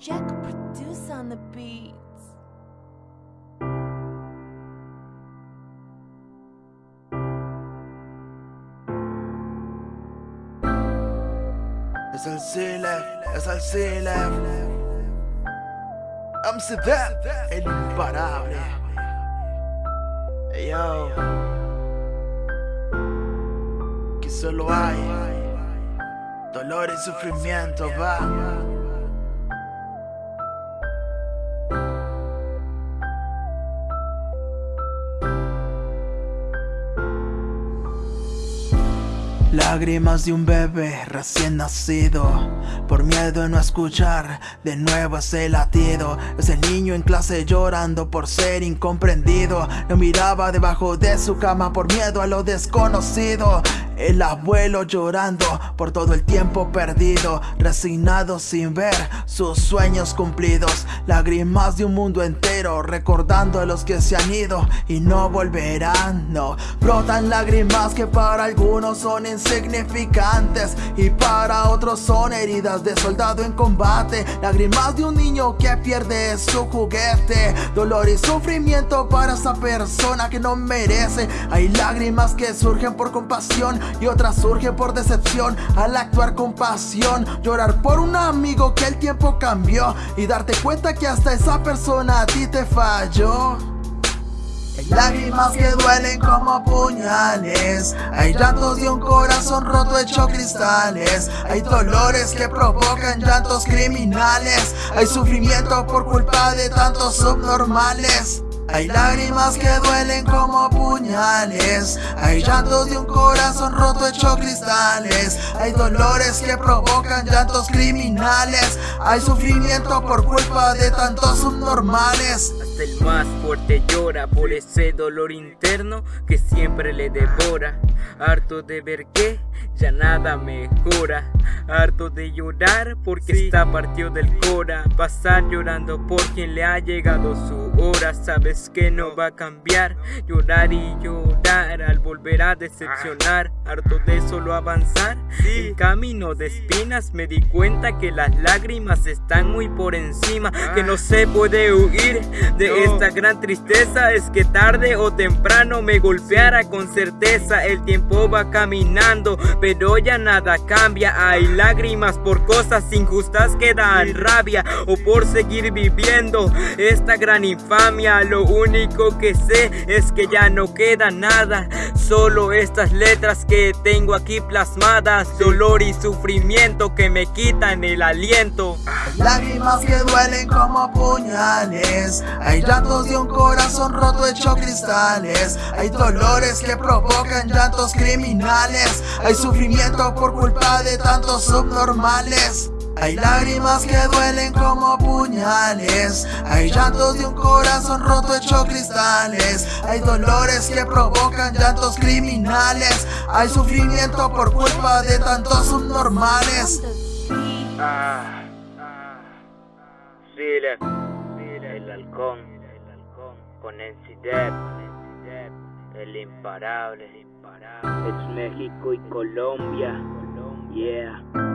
Jack produce on the beats. Es el Silef, es el Silef. Amsterdam, el imparable. Yo. Que solo hay dolor y sufrimiento, va. Lágrimas de un bebé recién nacido. Por miedo a no escuchar de nuevo ese latido. Ese niño en clase llorando por ser incomprendido. No miraba debajo de su cama por miedo a lo desconocido el abuelo llorando por todo el tiempo perdido Resignado sin ver sus sueños cumplidos. Lágrimas de un mundo entero recordando a los que se han ido y no volverán. No, brotan lágrimas que para algunos son insignificantes Y para otros son heridas de soldado en combate. Lágrimas de un niño que pierde su juguete Dolor y sufrimiento para esa persona que no merece. Hay lágrimas que surgen por compasión y otra surge por decepción al actuar con pasión. Llorar por un amigo que el tiempo cambió y darte cuenta que hasta esa persona a ti te falló. Hay lágrimas que duelen como puñales Hay llantos de un corazón roto hecho cristales Hay dolores que provocan llantos criminales Hay sufrimiento por culpa de tantos subnormales hay lágrimas que duelen como puñales. Hay llantos de un corazón roto hecho cristales. Hay dolores que provocan llantos criminales. Hay sufrimiento por culpa de tantos subnormales. Hasta el más fuerte llora por ese dolor interno que siempre le devora. Harto de ver que ya nada mejora. Harto de llorar porque está partido del cora. Pasar llorando por quien le ha llegado su hora Sabes que no va a cambiar. Llorar y llorar al volver a decepcionar Harto de solo avanzar. En camino de espinas me di cuenta que las lágrimas están muy por encima Que no se puede huir de esta gran tristeza. Es que tarde o temprano me golpeara con certeza. El tiempo va caminando pero ya nada cambia. Hay lágrimas por cosas injustas que dan rabia O por seguir viviendo esta gran infamia. Lo único que sé es que ya no queda nada Solo estas letras que tengo aquí plasmadas. Dolor y sufrimiento que me quitan el aliento. Lágrimas que duelen como puñales. Hay llantos de un corazón roto hecho cristales. Hay dolores que provocan llantos criminales. Hay sufrimiento por culpa de tantos subnormales hay lágrimas que duelen como puñales. Hay llantos de un corazón roto hecho cristales. Hay dolores que provocan llantos criminales. Hay sufrimiento por culpa de tantos subnormales. Ah, Sile, el halcón, con Encidep, el imparable, es México y Colombia, yeah.